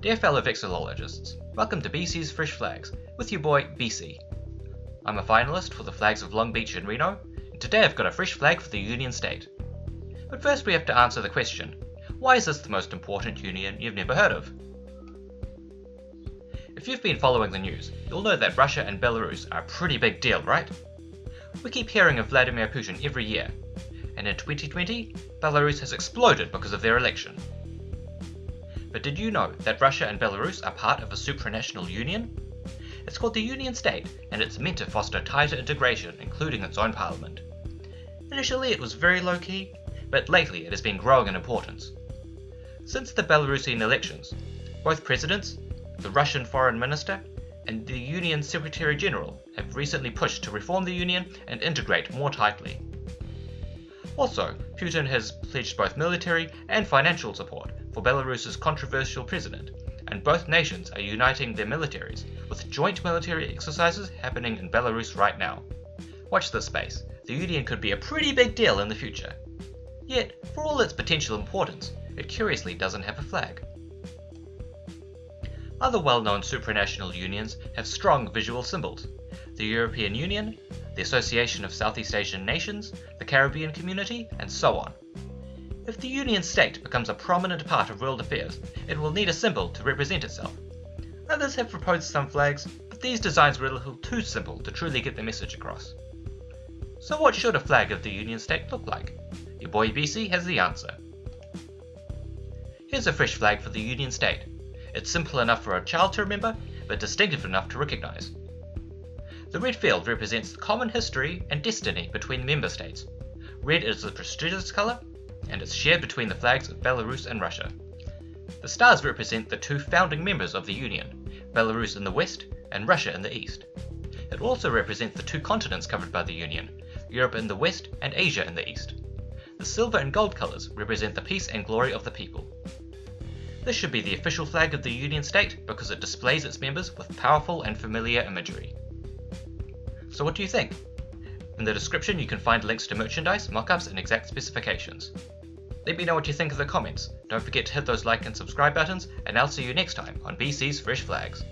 Dear fellow vexillologists, welcome to BC's Fresh Flags, with your boy BC. I'm a finalist for the flags of Long Beach and Reno, and today I've got a fresh flag for the Union State. But first we have to answer the question, why is this the most important union you've never heard of? If you've been following the news, you'll know that Russia and Belarus are a pretty big deal, right? We keep hearing of Vladimir Putin every year, and in 2020, Belarus has exploded because of their election. But did you know that Russia and Belarus are part of a supranational union? It's called the Union State, and it's meant to foster tighter integration, including its own parliament. Initially it was very low key, but lately it has been growing in importance. Since the Belarusian elections, both presidents, the Russian foreign minister, and the Union Secretary General have recently pushed to reform the Union and integrate more tightly. Also, Putin has pledged both military and financial support for Belarus's controversial president, and both nations are uniting their militaries, with joint military exercises happening in Belarus right now. Watch this space, the Union could be a pretty big deal in the future. Yet, for all its potential importance, it curiously doesn't have a flag. Other well-known supranational unions have strong visual symbols. The European Union, the Association of Southeast Asian Nations, the Caribbean Community, and so on. If the Union State becomes a prominent part of world affairs, it will need a symbol to represent itself. Others have proposed some flags, but these designs were a little too simple to truly get the message across. So what should a flag of the Union State look like? Your boy BC has the answer. Here's a fresh flag for the Union State. It's simple enough for a child to remember, but distinctive enough to recognize. The red field represents the common history and destiny between the member states. Red is the prestigious colour, and it's shared between the flags of Belarus and Russia. The stars represent the two founding members of the Union, Belarus in the west and Russia in the east. It also represents the two continents covered by the Union, Europe in the west and Asia in the east. The silver and gold colours represent the peace and glory of the people. This should be the official flag of the Union State because it displays its members with powerful and familiar imagery. So what do you think? In the description you can find links to merchandise, mockups and exact specifications. Let me know what you think in the comments. Don't forget to hit those like and subscribe buttons, and I'll see you next time on BC's Fresh Flags.